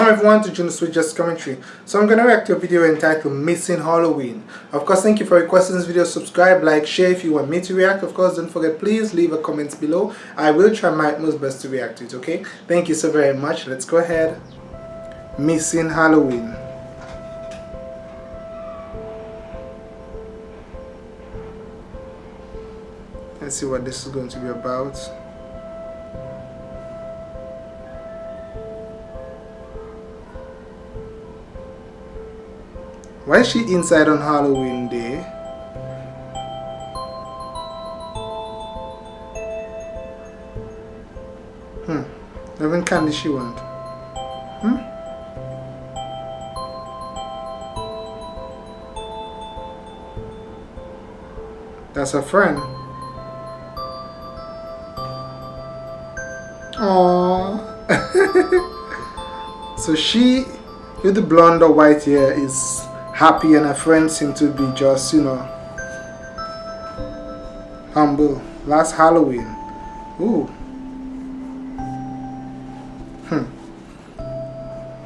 Welcome everyone to Juno Switch Just Commentary. So I'm to react to a video entitled Missing Halloween. Of course, thank you for requesting this video. Subscribe, like, share if you want me to react. Of course, don't forget, please leave a comment below. I will try my most best to react to it, okay? Thank you so very much. Let's go ahead. Missing Halloween. Let's see what this is going to be about. Why is she inside on Halloween day? Hmm. Even candy she want? Hmm? That's her friend. Aww. so she, with the blonde or white hair, is happy and her friends seem to be just, you know, humble. Last Halloween. Ooh. Hmm.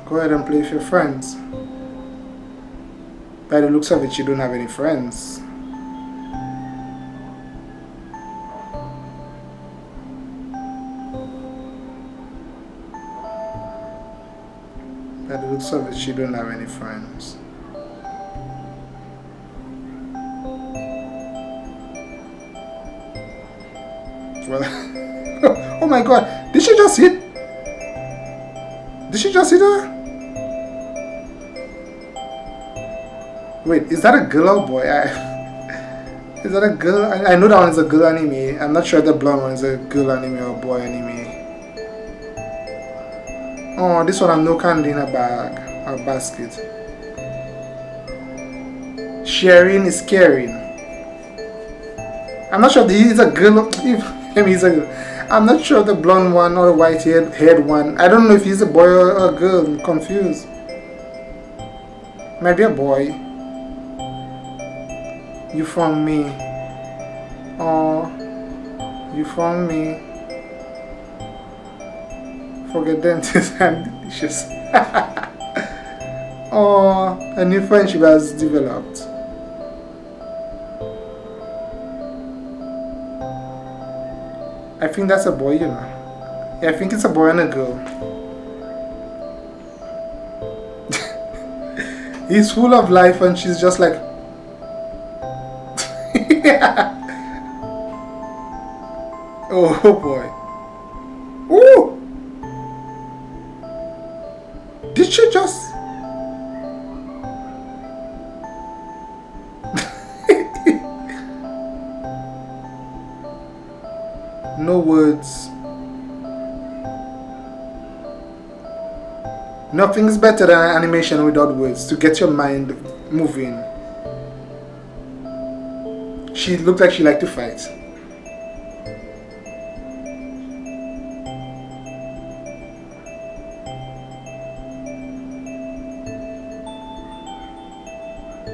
Go ahead and play with your friends. By the looks of it, you don't have any friends. By the looks of it, she don't have any friends. oh my god, did she just hit? Did she just hit her? Wait, is that a girl or boy? I, is that a girl? I, I know that one is a girl anime. I'm not sure the blonde one is a girl anime or boy anime. Oh, this one has no candy in a bag or basket. Sharing is caring. I'm not sure if he's a girl. If him he's a I'm not sure the blonde one or the white haired, haired one. I don't know if he's a boy or a girl. I'm confused. Maybe a boy. You found me. Oh, you found me. Forget dentist and delicious. oh, a new friendship has developed. Think that's a boy, you know. Yeah, I think it's a boy and a girl. He's full of life and she's just like... Oh, oh boy. Ooh! Did she just... no words. Nothing's better than animation without words to get your mind moving. She looked like she liked to fight.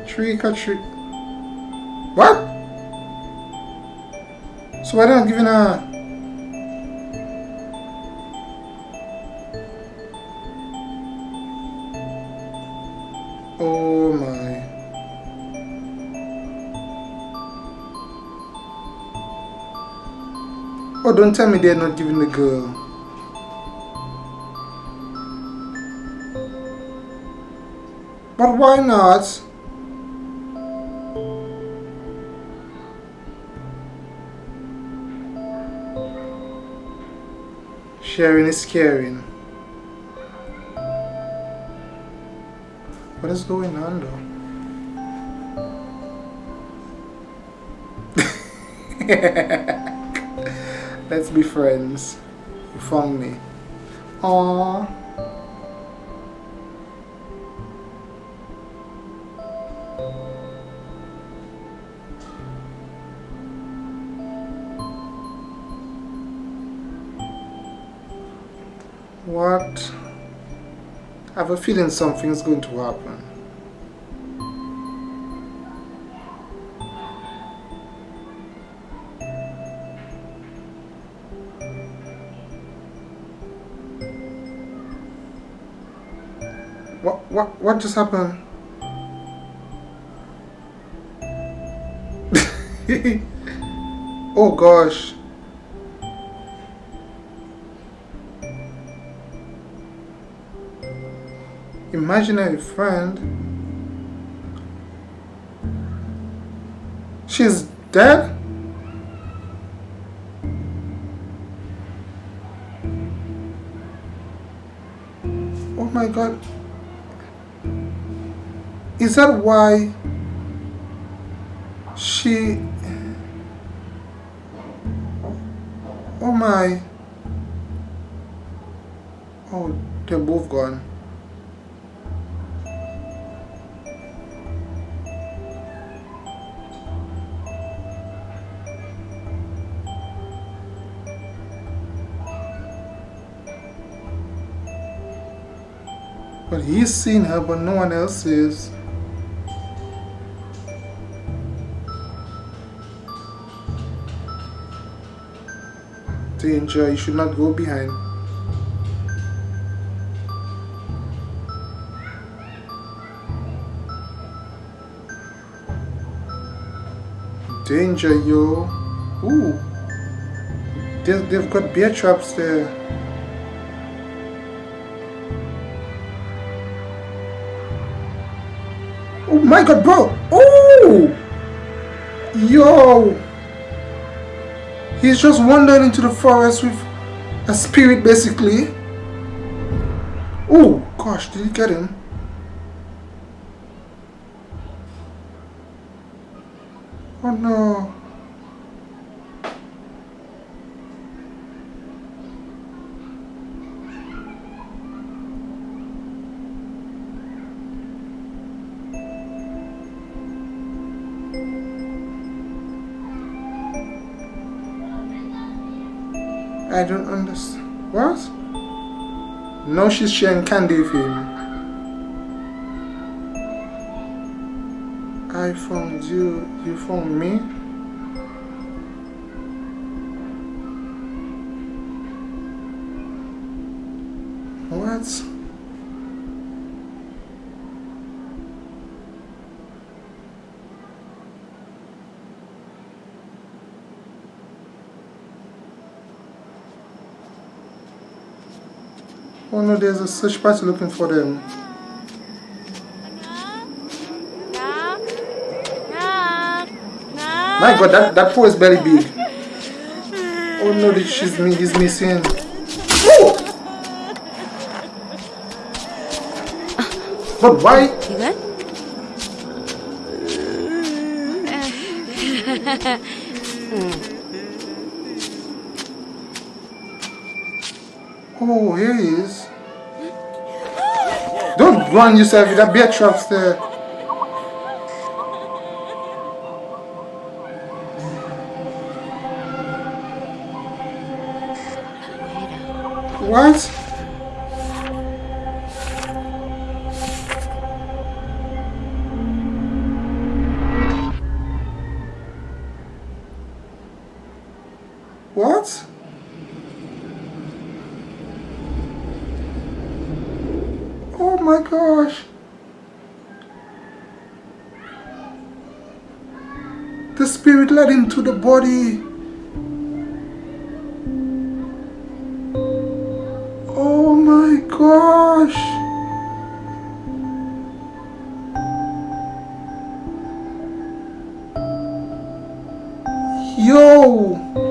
Trick or treat. What? So why I give her uh, Oh my. Oh, don't tell me they're not giving the girl. But why not? Sharing is caring. What is going on though? Let's be friends. You found me. Aww. What? I have a feeling something's going to happen. What, what, what just happened? oh gosh. Imaginary friend. She's dead? Oh my god. Is that why she Oh my Oh they're both gone But he's seen her, but no one else is. Danger, you should not go behind. Danger, yo. Ooh. They've, got bear traps there. My god, bro! Oh! Yo! He's just wandering into the forest with a spirit, basically. Oh, gosh, did he get him? Oh no. I don't understand. What? No, she's sharing candy with him. I found you, you found me? What? Oh no, there's a search party looking for them. My god, that, that paw is very big. Oh no, she's, he's missing. Oh! But why? Oh, here he is. Run yourself with that bear traps there. What? Gosh. The spirit led him to the body. Oh my gosh. Yo. Yo!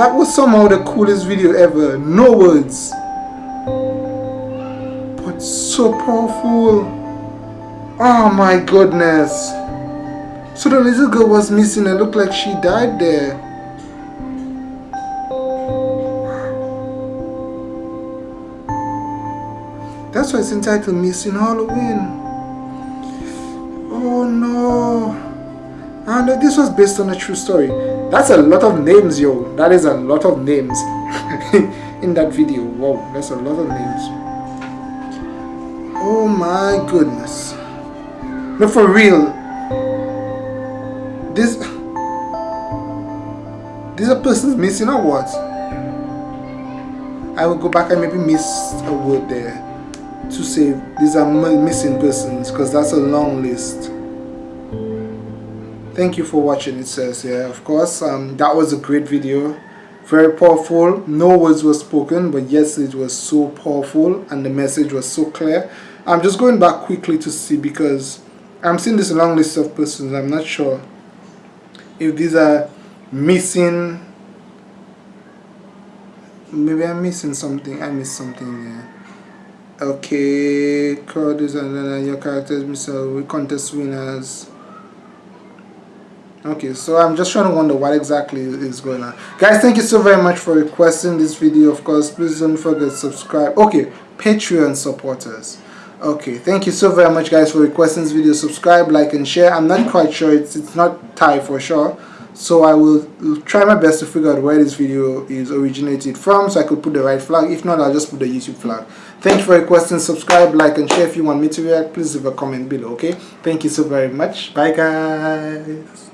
That was somehow the coolest video ever. No words. But so powerful. Oh my goodness. So the little girl was missing and looked like she died there. That's why it's entitled Missing Halloween. Oh no. And uh, this was based on a true story. That's a lot of names, yo. That is a lot of names in that video. Wow, that's a lot of names. Oh my goodness. No, for real. This these are persons missing or what I will go back and maybe miss a word there to say these are missing persons because that's a long list thank you for watching it says yeah of course. Um, that was a great video. Very powerful. No words were spoken but yes it was so powerful and the message was so clear. I'm just going back quickly to see because I'm seeing this long list of persons. I'm not sure if these are missing maybe I'm missing something. I missed something there okay is and your characters Mr. contest winners okay so i'm just trying to wonder what exactly is going on. Guys thank you so very much for requesting this video. Of course please don't forget to subscribe. Okay patreon supporters. Okay thank you so very much guys for requesting this video. Subscribe like and share. I'm not quite sure. It's it's not Thai for sure. So I will try my best to figure out where this video is originated from so I could put the right flag. If not I'll just put the YouTube flag. Thank you for requesting. Subscribe like and share if you want me to react. Please leave a comment below okay? Thank you so very much. Bye guys